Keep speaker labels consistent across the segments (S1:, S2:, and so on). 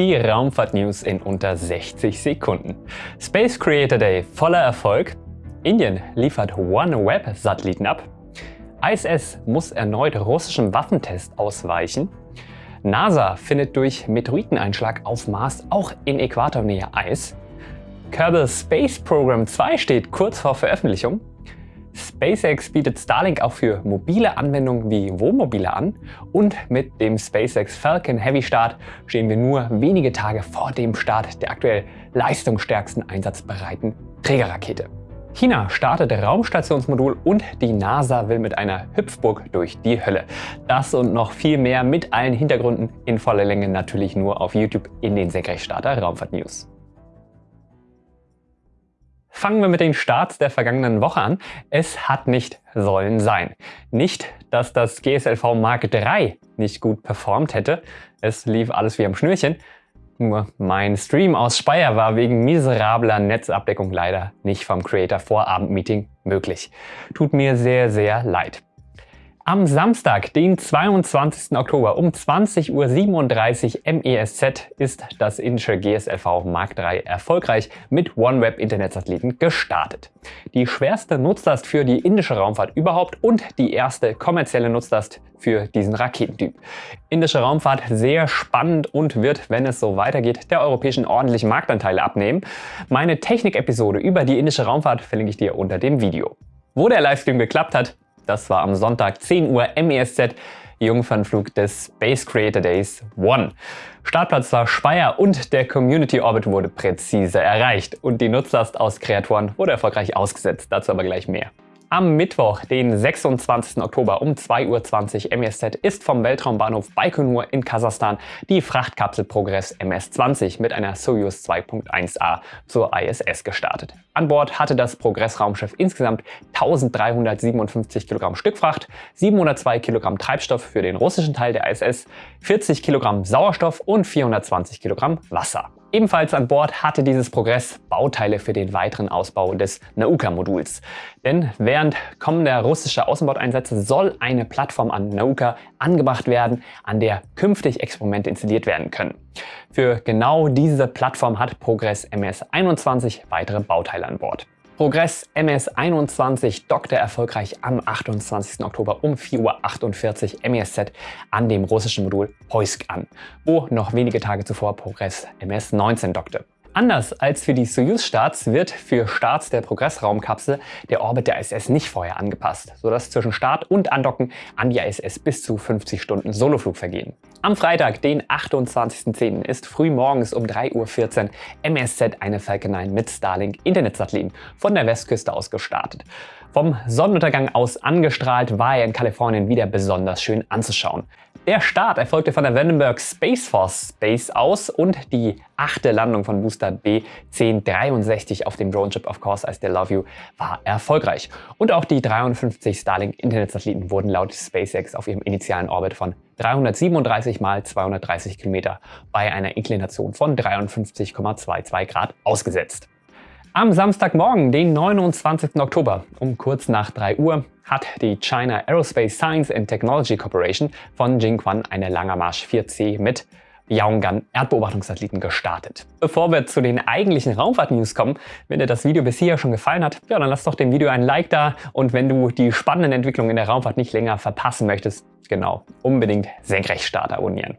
S1: Die Raumfahrt-News in unter 60 Sekunden. Space Creator Day voller Erfolg. Indien liefert OneWeb-Satelliten ab. ISS muss erneut russischem Waffentest ausweichen. NASA findet durch Meteoriteneinschlag auf Mars auch in Äquatornähe Eis. Kerbal Space Program 2 steht kurz vor Veröffentlichung. SpaceX bietet Starlink auch für mobile Anwendungen wie Wohnmobile an und mit dem SpaceX Falcon Heavy Start stehen wir nur wenige Tage vor dem Start der aktuell leistungsstärksten einsatzbereiten Trägerrakete. China startet Raumstationsmodul und die NASA will mit einer Hüpfburg durch die Hölle. Das und noch viel mehr mit allen Hintergründen in voller Länge natürlich nur auf YouTube in den Senkrechtstarter Raumfahrt News. Fangen wir mit den Starts der vergangenen Woche an. Es hat nicht sollen sein. Nicht, dass das GSLV Mark III nicht gut performt hätte. Es lief alles wie am Schnürchen. Nur mein Stream aus Speyer war wegen miserabler Netzabdeckung leider nicht vom Creator Vorabendmeeting möglich. Tut mir sehr, sehr leid. Am Samstag, den 22. Oktober um 20.37 Uhr MESZ ist das indische GSLV Mark III erfolgreich mit OneWeb Internetsatelliten gestartet. Die schwerste Nutzlast für die indische Raumfahrt überhaupt und die erste kommerzielle Nutzlast für diesen Raketentyp. Indische Raumfahrt sehr spannend und wird, wenn es so weitergeht, der europäischen ordentlichen Marktanteile abnehmen. Meine Technik-Episode über die indische Raumfahrt verlinke ich dir unter dem Video. Wo der Livestream geklappt hat, das war am Sonntag 10 Uhr MESZ, Jungfernflug des Space Creator Days 1. Startplatz war Speyer und der Community Orbit wurde präzise erreicht und die Nutzlast aus Creatoren wurde erfolgreich ausgesetzt, dazu aber gleich mehr. Am Mittwoch, den 26. Oktober um 2.20 Uhr MESZ ist vom Weltraumbahnhof Baikonur in Kasachstan die Frachtkapsel Progress MS-20 mit einer Soyuz 2.1a zur ISS gestartet. An Bord hatte das Progress-Raumschiff insgesamt 1357 Kilogramm Stückfracht, 702 Kilogramm Treibstoff für den russischen Teil der ISS, 40 Kilogramm Sauerstoff und 420 Kilogramm Wasser. Ebenfalls an Bord hatte dieses Progress Bauteile für den weiteren Ausbau des Nauka-Moduls. Denn während kommender russischer Außenbordeinsätze soll eine Plattform an Nauka angebracht werden, an der künftig Experimente installiert werden können. Für genau diese Plattform hat Progress MS-21 weitere Bauteile an Bord. Progress MS-21 dockte erfolgreich am 28. Oktober um 4.48 Uhr MESZ an dem russischen Modul Poisk an, wo noch wenige Tage zuvor Progress MS-19 dockte. Anders als für die Soyuz-Starts wird für Starts der Progress-Raumkapsel der Orbit der ISS nicht vorher angepasst, sodass zwischen Start und Andocken an die ISS bis zu 50 Stunden Soloflug vergehen. Am Freitag, den 28.10. ist früh morgens um 3.14 Uhr MSZ eine Falcon 9 mit Starlink Internetsatelliten von der Westküste aus gestartet. Vom Sonnenuntergang aus angestrahlt war er in Kalifornien wieder besonders schön anzuschauen. Der Start erfolgte von der Vandenberg Space Force Base aus und die achte Landung von Booster B1063 auf dem Drone Chip Of Course I Still Love You war erfolgreich. Und auch die 53 Starlink Internetsatelliten wurden laut SpaceX auf ihrem initialen Orbit von 337 mal 230 Kilometer bei einer Inklination von 53,22 Grad ausgesetzt. Am Samstagmorgen, den 29. Oktober um kurz nach 3 Uhr hat die China Aerospace Science and Technology Corporation von Jingquan eine Langer Marsch 4C mit Yaogan Erdbeobachtungssatelliten gestartet. Bevor wir zu den eigentlichen Raumfahrt-News kommen, wenn dir das Video bis hier schon gefallen hat, ja, dann lass doch dem Video ein Like da und wenn du die spannenden Entwicklungen in der Raumfahrt nicht länger verpassen möchtest, genau, unbedingt Senkrechtstarter abonnieren.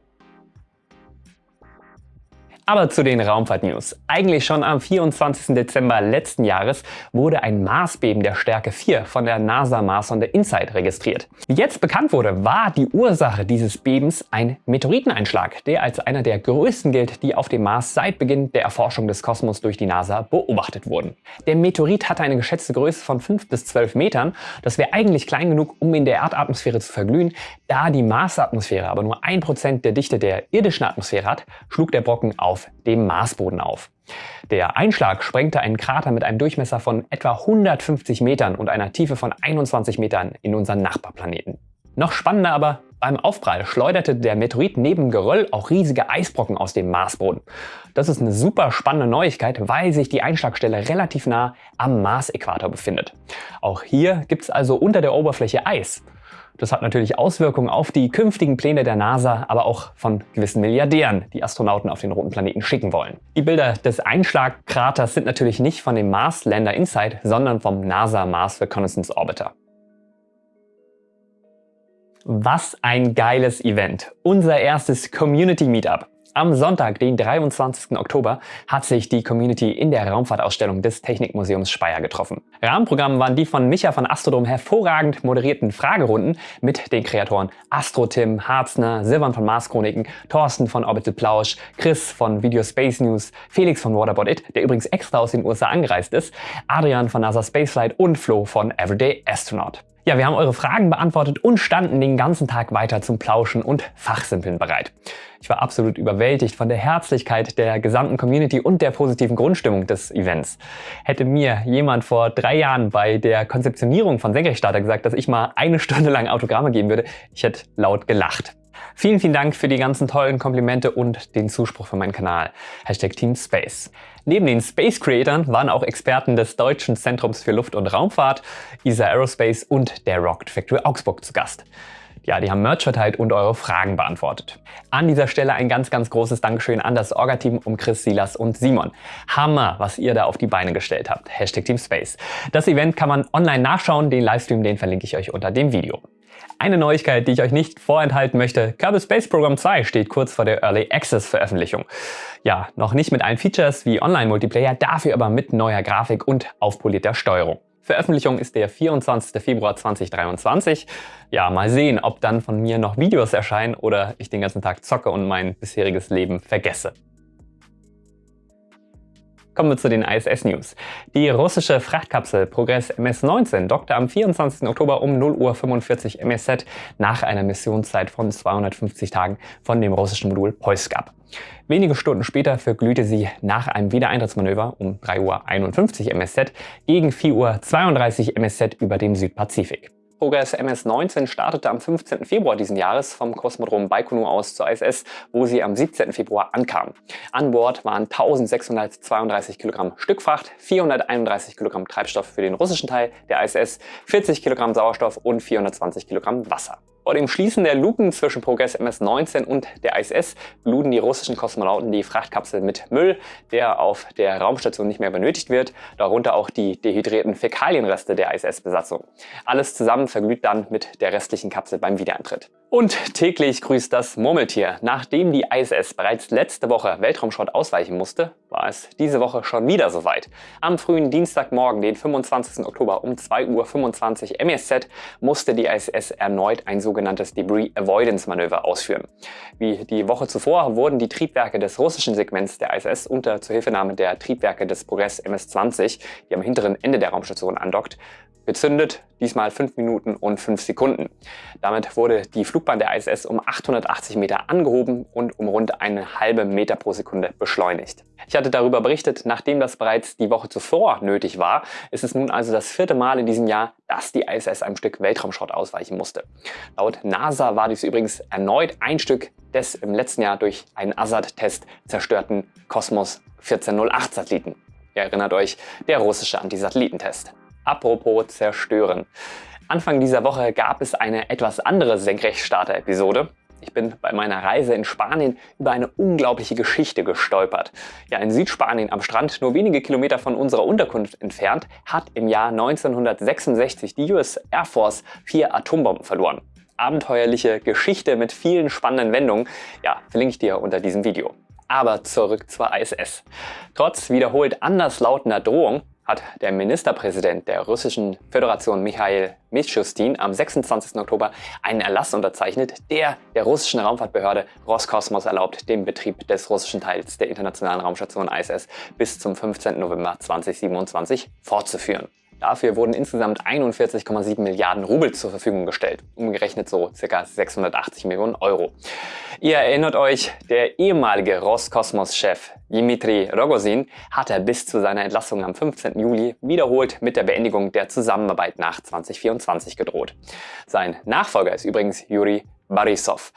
S1: Aber zu den Raumfahrt-News. Eigentlich schon am 24. Dezember letzten Jahres wurde ein Marsbeben der Stärke 4 von der NASA-Marssonde InSight registriert. Wie jetzt bekannt wurde, war die Ursache dieses Bebens ein Meteoriteneinschlag, der als einer der größten gilt, die auf dem Mars seit Beginn der Erforschung des Kosmos durch die NASA beobachtet wurden. Der Meteorit hatte eine geschätzte Größe von 5 bis 12 Metern. Das wäre eigentlich klein genug, um in der Erdatmosphäre zu verglühen. Da die Marsatmosphäre aber nur 1% der Dichte der irdischen Atmosphäre hat, schlug der Brocken auf dem Marsboden auf. Der Einschlag sprengte einen Krater mit einem Durchmesser von etwa 150 Metern und einer Tiefe von 21 Metern in unseren Nachbarplaneten. Noch spannender aber, beim Aufprall schleuderte der Meteorit neben Geröll auch riesige Eisbrocken aus dem Marsboden. Das ist eine super spannende Neuigkeit, weil sich die Einschlagstelle relativ nah am Marsäquator befindet. Auch hier gibt es also unter der Oberfläche Eis. Das hat natürlich Auswirkungen auf die künftigen Pläne der NASA, aber auch von gewissen Milliardären, die Astronauten auf den roten Planeten schicken wollen. Die Bilder des Einschlagkraters sind natürlich nicht von dem Mars Lander Insight, sondern vom NASA Mars Reconnaissance Orbiter. Was ein geiles Event! Unser erstes Community Meetup. Am Sonntag, den 23. Oktober, hat sich die Community in der Raumfahrtausstellung des Technikmuseums Speyer getroffen. Rahmenprogramm waren die von Micha von Astrodom hervorragend moderierten Fragerunden mit den Kreatoren Astro-Tim, Harzner, Silvan von Mars Chroniken, Thorsten von Orbital Plausch, Chris von Video Space News, Felix von Waterbot It, der übrigens extra aus den USA angereist ist, Adrian von NASA Spaceflight und Flo von Everyday Astronaut. Ja, wir haben eure Fragen beantwortet und standen den ganzen Tag weiter zum Plauschen und Fachsimpeln bereit. Ich war absolut überwältigt von der Herzlichkeit der gesamten Community und der positiven Grundstimmung des Events. Hätte mir jemand vor drei Jahren bei der Konzeptionierung von Senkrechtstarter gesagt, dass ich mal eine Stunde lang Autogramme geben würde, ich hätte laut gelacht. Vielen, vielen Dank für die ganzen tollen Komplimente und den Zuspruch für meinen Kanal. Hashtag Team Space. Neben den Space Creatern waren auch Experten des Deutschen Zentrums für Luft- und Raumfahrt, ESA Aerospace und der Rocket Factory Augsburg zu Gast. Ja, die haben Merch verteilt und eure Fragen beantwortet. An dieser Stelle ein ganz, ganz großes Dankeschön an das Orga-Team um Chris, Silas und Simon. Hammer, was ihr da auf die Beine gestellt habt. Hashtag Team Space. Das Event kann man online nachschauen, den Livestream, den verlinke ich euch unter dem Video. Eine Neuigkeit, die ich euch nicht vorenthalten möchte, Kerbal Space Program 2 steht kurz vor der Early Access Veröffentlichung. Ja, noch nicht mit allen Features wie Online-Multiplayer, dafür aber mit neuer Grafik und aufpolierter Steuerung. Veröffentlichung ist der 24. Februar 2023. Ja, mal sehen, ob dann von mir noch Videos erscheinen oder ich den ganzen Tag zocke und mein bisheriges Leben vergesse. Kommen wir zu den ISS-News. Die russische Frachtkapsel Progress MS-19 dockte am 24. Oktober um 0.45 Uhr MSZ nach einer Missionszeit von 250 Tagen von dem russischen Modul Poisk ab. Wenige Stunden später verglühte sie nach einem Wiedereintrittsmanöver um 3.51 Uhr MSZ gegen 4.32 Uhr MSZ über dem Südpazifik. Progress MS-19 startete am 15. Februar diesen Jahres vom Kosmodrom Baikonur aus zur ISS, wo sie am 17. Februar ankam. An Bord waren 1632 Kilogramm Stückfracht, 431 Kilogramm Treibstoff für den russischen Teil der ISS, 40 Kilogramm Sauerstoff und 420 Kilogramm Wasser. Vor dem Schließen der Luken zwischen Progress MS-19 und der ISS luden die russischen Kosmonauten die Frachtkapsel mit Müll, der auf der Raumstation nicht mehr benötigt wird, darunter auch die dehydrierten Fäkalienreste der ISS-Besatzung. Alles zusammen verglüht dann mit der restlichen Kapsel beim Wiedereintritt. Und täglich grüßt das Murmeltier. Nachdem die ISS bereits letzte Woche Weltraumschrott ausweichen musste, war es diese Woche schon wieder soweit. Am frühen Dienstagmorgen, den 25. Oktober um 2.25 Uhr MSZ, musste die ISS erneut ein sogenanntes Debris Avoidance Manöver ausführen. Wie die Woche zuvor wurden die Triebwerke des russischen Segments der ISS unter Zuhilfenahme der Triebwerke des Progress MS-20, die am hinteren Ende der Raumstation andockt, gezündet, diesmal 5 Minuten und 5 Sekunden. Damit wurde die Flugbahn der ISS um 880 Meter angehoben und um rund eine halbe Meter pro Sekunde beschleunigt. Ich hatte darüber berichtet, nachdem das bereits die Woche zuvor nötig war, ist es nun also das vierte Mal in diesem Jahr, dass die ISS einem Stück Weltraumschrott ausweichen musste. Laut NASA war dies übrigens erneut ein Stück des im letzten Jahr durch einen ASAT-Test zerstörten Cosmos 1408 Satelliten. Ihr erinnert euch, der russische Antisatellitentest. Apropos zerstören. Anfang dieser Woche gab es eine etwas andere Senkrechtstarter-Episode. Ich bin bei meiner Reise in Spanien über eine unglaubliche Geschichte gestolpert. Ja, in Südspanien am Strand, nur wenige Kilometer von unserer Unterkunft entfernt, hat im Jahr 1966 die US Air Force vier Atombomben verloren. Abenteuerliche Geschichte mit vielen spannenden Wendungen, ja, verlinke ich dir unter diesem Video. Aber zurück zur ISS. Trotz wiederholt anderslautender Drohung hat der Ministerpräsident der Russischen Föderation Michail Mishustin am 26. Oktober einen Erlass unterzeichnet, der der russischen Raumfahrtbehörde Roskosmos erlaubt, den Betrieb des russischen Teils der internationalen Raumstation ISS bis zum 15. November 2027 fortzuführen. Dafür wurden insgesamt 41,7 Milliarden Rubel zur Verfügung gestellt, umgerechnet so ca. 680 Millionen Euro. Ihr erinnert euch, der ehemalige Roskosmos-Chef Dmitri Rogozin hatte bis zu seiner Entlassung am 15. Juli wiederholt mit der Beendigung der Zusammenarbeit nach 2024 gedroht. Sein Nachfolger ist übrigens Yuri Borisov.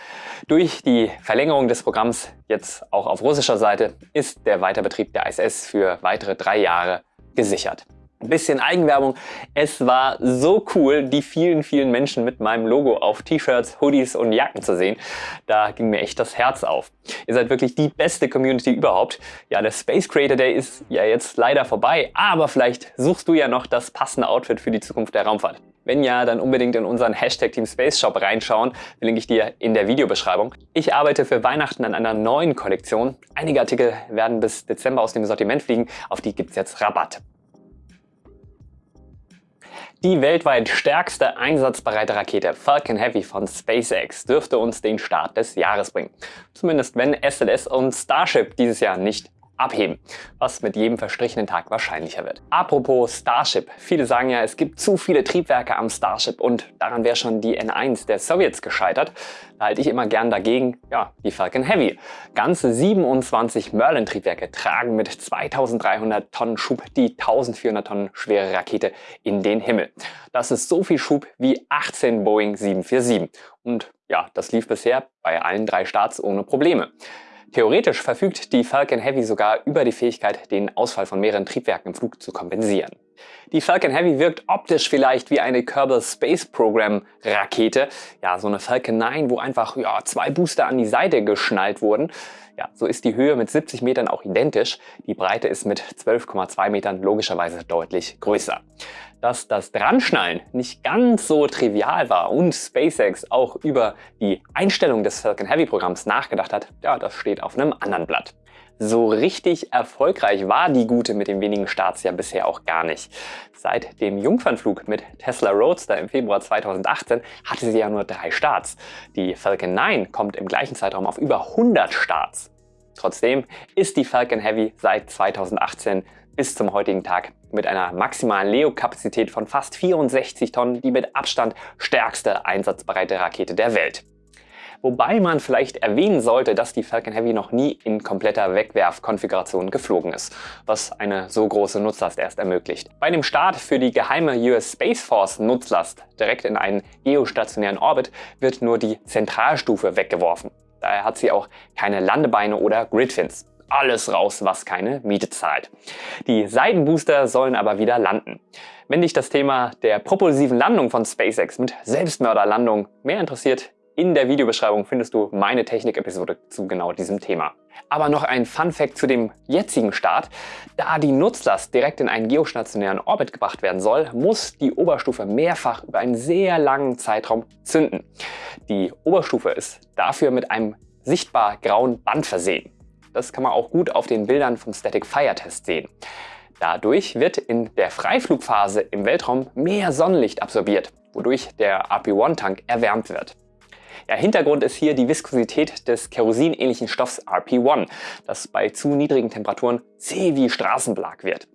S1: Durch die Verlängerung des Programms, jetzt auch auf russischer Seite, ist der Weiterbetrieb der ISS für weitere drei Jahre gesichert. Ein bisschen Eigenwerbung. Es war so cool, die vielen, vielen Menschen mit meinem Logo auf T-Shirts, Hoodies und Jacken zu sehen. Da ging mir echt das Herz auf. Ihr seid wirklich die beste Community überhaupt. Ja, der Space Creator Day ist ja jetzt leider vorbei, aber vielleicht suchst du ja noch das passende Outfit für die Zukunft der Raumfahrt. Wenn ja, dann unbedingt in unseren Hashtag Team Space Shop reinschauen, verlinke ich dir in der Videobeschreibung. Ich arbeite für Weihnachten an einer neuen Kollektion. Einige Artikel werden bis Dezember aus dem Sortiment fliegen, auf die gibt es jetzt Rabatt. Die weltweit stärkste einsatzbereite Rakete Falcon Heavy von SpaceX dürfte uns den Start des Jahres bringen. Zumindest wenn SLS und Starship dieses Jahr nicht abheben, was mit jedem verstrichenen Tag wahrscheinlicher wird. Apropos Starship. Viele sagen ja, es gibt zu viele Triebwerke am Starship und daran wäre schon die N1 der Sowjets gescheitert. Da halte ich immer gern dagegen, ja, die Falcon Heavy. Ganze 27 Merlin-Triebwerke tragen mit 2300 Tonnen Schub die 1400 Tonnen schwere Rakete in den Himmel. Das ist so viel Schub wie 18 Boeing 747. Und ja, das lief bisher bei allen drei Starts ohne Probleme. Theoretisch verfügt die Falcon Heavy sogar über die Fähigkeit, den Ausfall von mehreren Triebwerken im Flug zu kompensieren. Die Falcon Heavy wirkt optisch vielleicht wie eine Kerbal Space Program Rakete, ja so eine Falcon 9, wo einfach ja, zwei Booster an die Seite geschnallt wurden. Ja, so ist die Höhe mit 70 Metern auch identisch, die Breite ist mit 12,2 Metern logischerweise deutlich größer. Dass das Dranschnallen nicht ganz so trivial war und SpaceX auch über die Einstellung des Falcon Heavy Programms nachgedacht hat, ja, das steht auf einem anderen Blatt. So richtig erfolgreich war die Gute mit den wenigen Starts ja bisher auch gar nicht. Seit dem Jungfernflug mit Tesla Roadster im Februar 2018 hatte sie ja nur drei Starts. Die Falcon 9 kommt im gleichen Zeitraum auf über 100 Starts. Trotzdem ist die Falcon Heavy seit 2018 bis zum heutigen Tag mit einer maximalen Leo-Kapazität von fast 64 Tonnen die mit Abstand stärkste einsatzbereite Rakete der Welt. Wobei man vielleicht erwähnen sollte, dass die Falcon Heavy noch nie in kompletter Wegwerfkonfiguration geflogen ist, was eine so große Nutzlast erst ermöglicht. Bei dem Start für die geheime US Space Force Nutzlast direkt in einen geostationären Orbit wird nur die Zentralstufe weggeworfen. Daher hat sie auch keine Landebeine oder Gridfins. Alles raus, was keine Miete zahlt. Die Seitenbooster sollen aber wieder landen. Wenn dich das Thema der propulsiven Landung von SpaceX mit Selbstmörderlandung mehr interessiert, in der Videobeschreibung findest du meine Technik-Episode zu genau diesem Thema. Aber noch ein Fun-Fact zu dem jetzigen Start. Da die Nutzlast direkt in einen geostationären Orbit gebracht werden soll, muss die Oberstufe mehrfach über einen sehr langen Zeitraum zünden. Die Oberstufe ist dafür mit einem sichtbar grauen Band versehen. Das kann man auch gut auf den Bildern vom Static Fire Test sehen. Dadurch wird in der Freiflugphase im Weltraum mehr Sonnenlicht absorbiert, wodurch der RP-1-Tank erwärmt wird. Ja, Hintergrund ist hier die Viskosität des kerosinähnlichen Stoffs RP1, das bei zu niedrigen Temperaturen zäh wie Straßenbelag wird.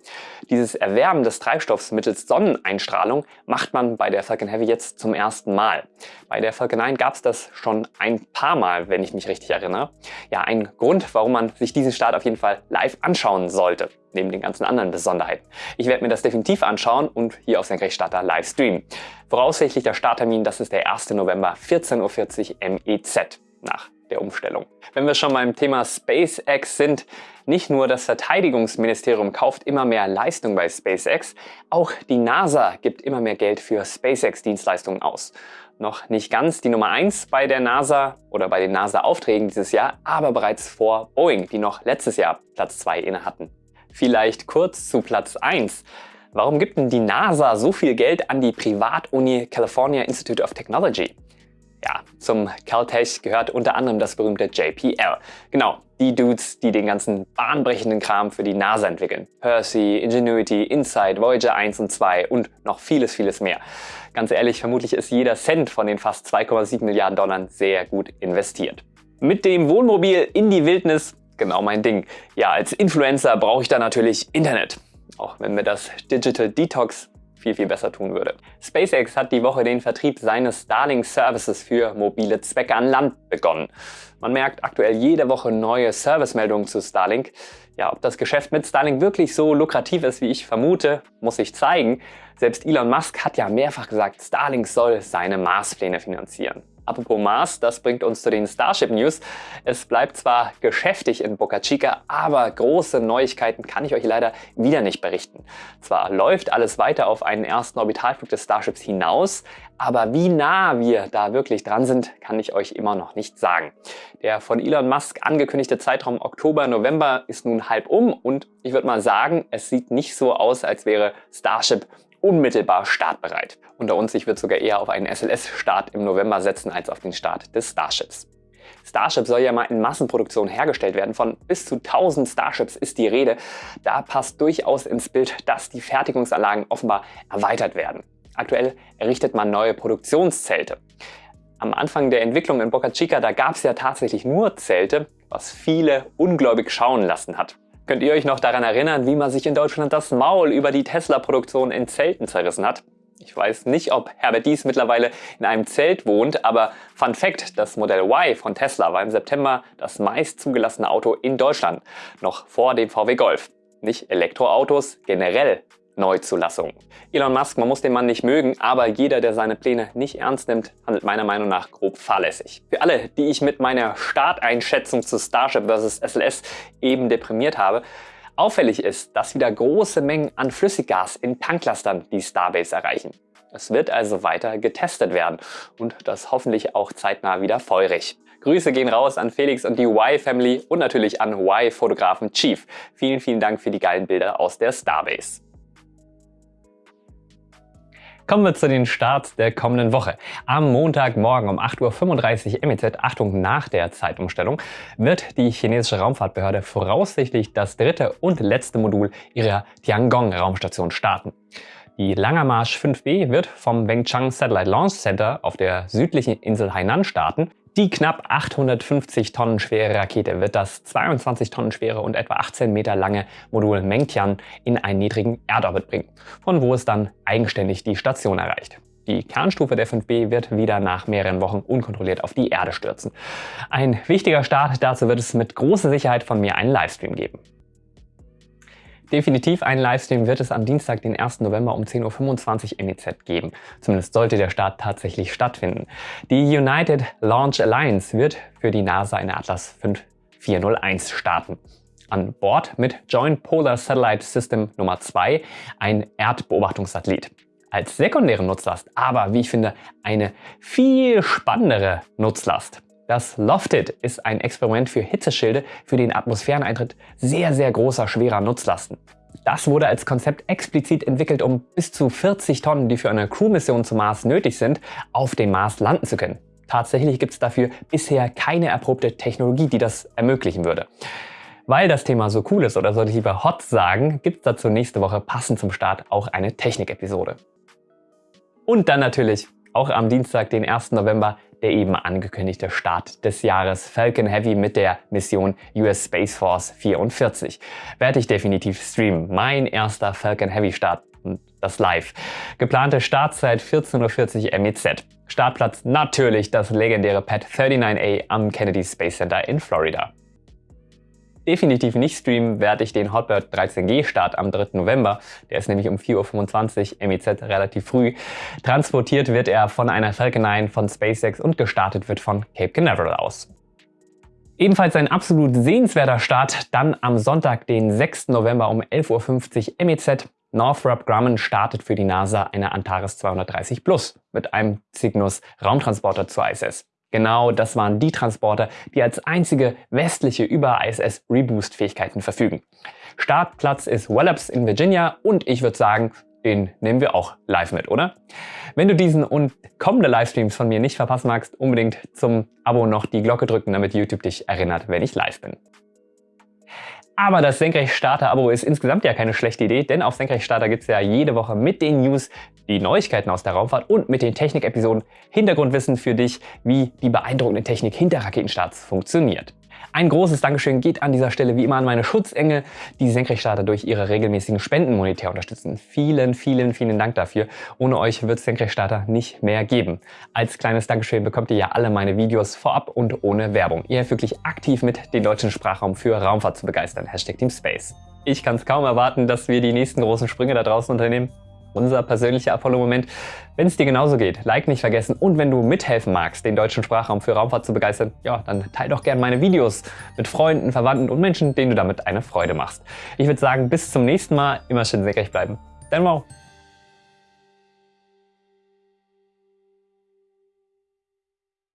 S1: Dieses Erwärmen des Treibstoffs mittels Sonneneinstrahlung macht man bei der Falcon Heavy jetzt zum ersten Mal. Bei der Falcon 9 gab es das schon ein paar Mal, wenn ich mich richtig erinnere. Ja, ein Grund, warum man sich diesen Start auf jeden Fall live anschauen sollte neben den ganzen anderen Besonderheiten. Ich werde mir das definitiv anschauen und hier auf Senkrechtstarter live streamen. Voraussichtlich der Starttermin, das ist der 1. November, 14.40 Uhr MEZ nach der Umstellung. Wenn wir schon beim Thema SpaceX sind, nicht nur das Verteidigungsministerium kauft immer mehr Leistung bei SpaceX, auch die NASA gibt immer mehr Geld für SpaceX-Dienstleistungen aus. Noch nicht ganz die Nummer 1 bei der NASA oder bei den NASA-Aufträgen dieses Jahr, aber bereits vor Boeing, die noch letztes Jahr Platz 2 inne hatten. Vielleicht kurz zu Platz 1. Warum gibt denn die NASA so viel Geld an die Privatuni California Institute of Technology? Ja, zum Caltech gehört unter anderem das berühmte JPL. Genau, die Dudes, die den ganzen bahnbrechenden Kram für die NASA entwickeln. Percy, Ingenuity, Insight, Voyager 1 und 2 und noch vieles, vieles mehr. Ganz ehrlich, vermutlich ist jeder Cent von den fast 2,7 Milliarden Dollar sehr gut investiert. Mit dem Wohnmobil in die Wildnis genau mein Ding. Ja, als Influencer brauche ich da natürlich Internet. Auch wenn mir das Digital Detox viel, viel besser tun würde. SpaceX hat die Woche den Vertrieb seines Starlink Services für mobile Zwecke an Land begonnen. Man merkt aktuell jede Woche neue Servicemeldungen zu Starlink. Ja, ob das Geschäft mit Starlink wirklich so lukrativ ist, wie ich vermute, muss sich zeigen. Selbst Elon Musk hat ja mehrfach gesagt, Starlink soll seine Marspläne finanzieren. Apropos Mars, das bringt uns zu den Starship News. Es bleibt zwar geschäftig in Boca Chica, aber große Neuigkeiten kann ich euch leider wieder nicht berichten. Zwar läuft alles weiter auf einen ersten Orbitalflug des Starships hinaus, aber wie nah wir da wirklich dran sind, kann ich euch immer noch nicht sagen. Der von Elon Musk angekündigte Zeitraum Oktober, November ist nun halb um und ich würde mal sagen, es sieht nicht so aus, als wäre Starship unmittelbar startbereit. Unter uns, ich würde sogar eher auf einen SLS-Start im November setzen als auf den Start des Starships. Starship soll ja mal in Massenproduktion hergestellt werden. Von bis zu 1000 Starships ist die Rede. Da passt durchaus ins Bild, dass die Fertigungsanlagen offenbar erweitert werden. Aktuell errichtet man neue Produktionszelte. Am Anfang der Entwicklung in Boca Chica, da gab es ja tatsächlich nur Zelte, was viele ungläubig schauen lassen hat. Könnt ihr euch noch daran erinnern, wie man sich in Deutschland das Maul über die Tesla-Produktion in Zelten zerrissen hat? Ich weiß nicht, ob Herbert Dies mittlerweile in einem Zelt wohnt, aber Fun Fact, das Modell Y von Tesla war im September das meist zugelassene Auto in Deutschland, noch vor dem VW Golf. Nicht Elektroautos, generell Neuzulassung. Elon Musk, man muss den Mann nicht mögen, aber jeder, der seine Pläne nicht ernst nimmt, handelt meiner Meinung nach grob fahrlässig. Für alle, die ich mit meiner Starteinschätzung zu Starship vs. SLS eben deprimiert habe, auffällig ist, dass wieder große Mengen an Flüssiggas in Tanklastern die Starbase erreichen. Es wird also weiter getestet werden und das hoffentlich auch zeitnah wieder feurig. Grüße gehen raus an Felix und die Y-Family und natürlich an Y-Fotografen Chief. Vielen, vielen Dank für die geilen Bilder aus der Starbase. Kommen wir zu den Starts der kommenden Woche. Am Montagmorgen um 8.35 Uhr MEZ, Achtung nach der Zeitumstellung, wird die chinesische Raumfahrtbehörde voraussichtlich das dritte und letzte Modul ihrer Tiangong-Raumstation starten. Die Langer Marsch 5B wird vom Wengchang Satellite Launch Center auf der südlichen Insel Hainan starten. Die knapp 850 Tonnen schwere Rakete wird das 22 Tonnen schwere und etwa 18 Meter lange Modul Mengtian in einen niedrigen Erdorbit bringen, von wo es dann eigenständig die Station erreicht. Die Kernstufe der 5B wird wieder nach mehreren Wochen unkontrolliert auf die Erde stürzen. Ein wichtiger Start, dazu wird es mit großer Sicherheit von mir einen Livestream Definitiv einen Livestream wird es am Dienstag, den 1. November um 10.25 Uhr MEZ geben. Zumindest sollte der Start tatsächlich stattfinden. Die United Launch Alliance wird für die NASA eine Atlas 5401 starten. An Bord mit Joint Polar Satellite System Nummer 2 ein Erdbeobachtungssatellit. Als sekundäre Nutzlast, aber wie ich finde, eine viel spannendere Nutzlast das Lofted ist ein Experiment für Hitzeschilde für den Atmosphäreneintritt sehr, sehr großer, schwerer Nutzlasten. Das wurde als Konzept explizit entwickelt, um bis zu 40 Tonnen, die für eine Crewmission zum Mars nötig sind, auf dem Mars landen zu können. Tatsächlich gibt es dafür bisher keine erprobte Technologie, die das ermöglichen würde. Weil das Thema so cool ist, oder sollte ich lieber hot sagen, gibt es dazu nächste Woche passend zum Start auch eine Technik-Episode. Und dann natürlich auch am Dienstag, den 1. November, der eben angekündigte Start des Jahres Falcon Heavy mit der Mission US Space Force 44. Werde ich definitiv streamen. Mein erster Falcon Heavy Start und das live. Geplante Startzeit 14.40 Uhr MEZ. Startplatz natürlich das legendäre Pad 39A am Kennedy Space Center in Florida definitiv nicht streamen werde ich den Hotbird 13G Start am 3. November. Der ist nämlich um 4.25 Uhr MEZ relativ früh. Transportiert wird er von einer Falcon 9 von SpaceX und gestartet wird von Cape Canaveral aus. Ebenfalls ein absolut sehenswerter Start dann am Sonntag, den 6. November um 11.50 Uhr MEZ. Northrop Grumman startet für die NASA eine Antares 230 Plus mit einem Cygnus Raumtransporter zur ISS. Genau das waren die Transporter, die als einzige westliche über ISS Reboost Fähigkeiten verfügen. Startplatz ist Wallops in Virginia und ich würde sagen, den nehmen wir auch live mit, oder? Wenn du diesen und kommende Livestreams von mir nicht verpassen magst, unbedingt zum Abo noch die Glocke drücken, damit YouTube dich erinnert, wenn ich live bin. Aber das Senkrechtstarter-Abo ist insgesamt ja keine schlechte Idee, denn auf Senkrechtstarter gibt es ja jede Woche mit den News die Neuigkeiten aus der Raumfahrt und mit den Technik-Episoden Hintergrundwissen für dich, wie die beeindruckende Technik hinter Raketenstarts funktioniert. Ein großes Dankeschön geht an dieser Stelle wie immer an meine Schutzengel, die Senkrechtstarter durch ihre regelmäßigen Spenden monetär unterstützen. Vielen, vielen, vielen Dank dafür. Ohne euch wird es Senkrechtstarter nicht mehr geben. Als kleines Dankeschön bekommt ihr ja alle meine Videos vorab und ohne Werbung. Ihr helft wirklich aktiv mit, den deutschen Sprachraum für Raumfahrt zu begeistern. Hashtag Team Space. Ich kann es kaum erwarten, dass wir die nächsten großen Sprünge da draußen unternehmen. Unser persönlicher Apollo-Moment. Wenn es dir genauso geht, Like nicht vergessen und wenn du mithelfen magst, den deutschen Sprachraum für Raumfahrt zu begeistern, ja, dann teile doch gerne meine Videos mit Freunden, Verwandten und Menschen, denen du damit eine Freude machst. Ich würde sagen, bis zum nächsten Mal, immer schön senkrecht bleiben. Dein Wow!